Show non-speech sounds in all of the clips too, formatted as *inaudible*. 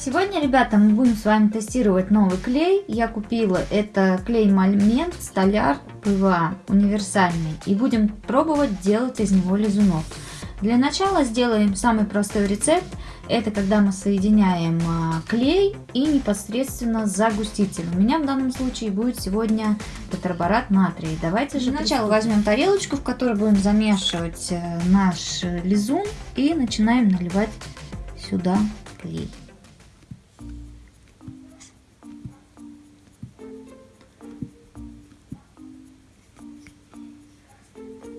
Сегодня, ребята, мы будем с вами тестировать новый клей. Я купила это клей Момент Столяр ПВА универсальный. И будем пробовать делать из него лизунов. Для начала сделаем самый простой рецепт. Это когда мы соединяем а, клей и непосредственно загуститель. У меня в данном случае будет сегодня тетраборат натрия. Давайте же сначала возьмем тарелочку, в которой будем замешивать э, наш лизун. И начинаем наливать сюда клей.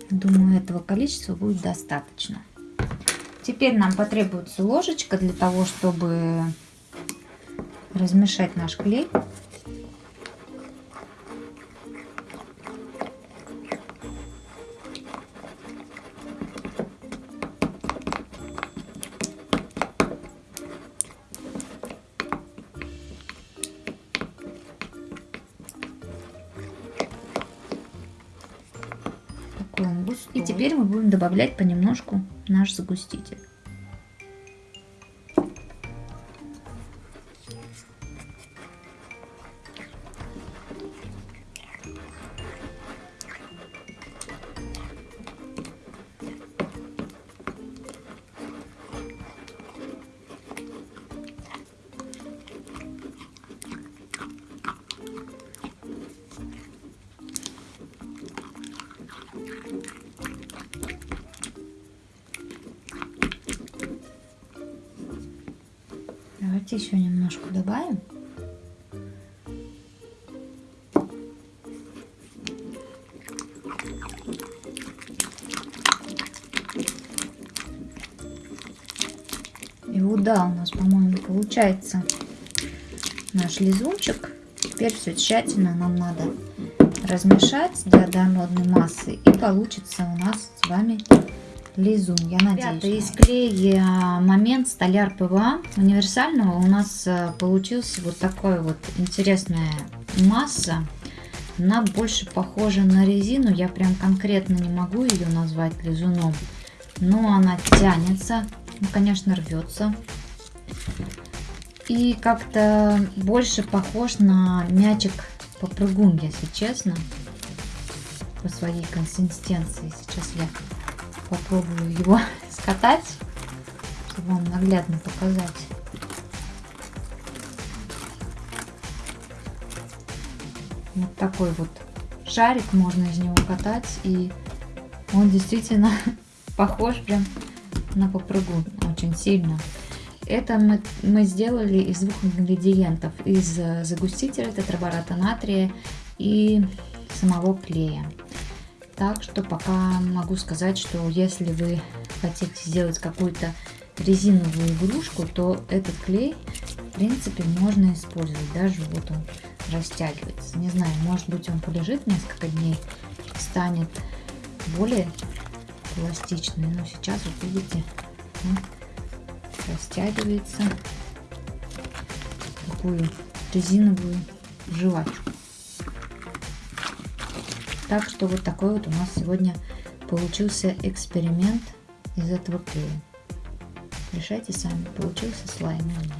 Думаю, этого количества будет достаточно. Теперь нам потребуется ложечка для того, чтобы размешать наш клей. И теперь мы будем добавлять понемножку наш загуститель. Давайте еще немножко добавим. И вот да, у нас, по-моему, получается наш лизунчик. Теперь все тщательно нам надо размешать до однородной массы. И получится у нас с вами лизун, я надеюсь. Ребята, из клея момент столяр ПВА универсального у нас э, получился вот такой вот интересная масса. Она больше похожа на резину, я прям конкретно не могу ее назвать лизуном. Но она тянется, ну, конечно, рвется. И как-то больше похож на мячик попрыгун, если честно, по своей консистенции. Сейчас я попробую его *laughs* скатать, чтобы вам наглядно показать. Вот такой вот шарик можно из него катать, и он действительно *laughs* похож прям на попрыгун очень сильно. Это мы, мы сделали из двух ингредиентов. Из загустителя тетрабората натрия и самого клея. Так что пока могу сказать, что если вы хотите сделать какую-то резиновую игрушку, то этот клей, в принципе, можно использовать. Даже вот он растягивается. Не знаю, может быть он полежит несколько дней, станет более пластичный. Но сейчас, вот видите, он растягивается такую резиновую жвачку. Так что вот такой вот у нас сегодня получился эксперимент из этого клея. Решайте сами, получился слайм или нет.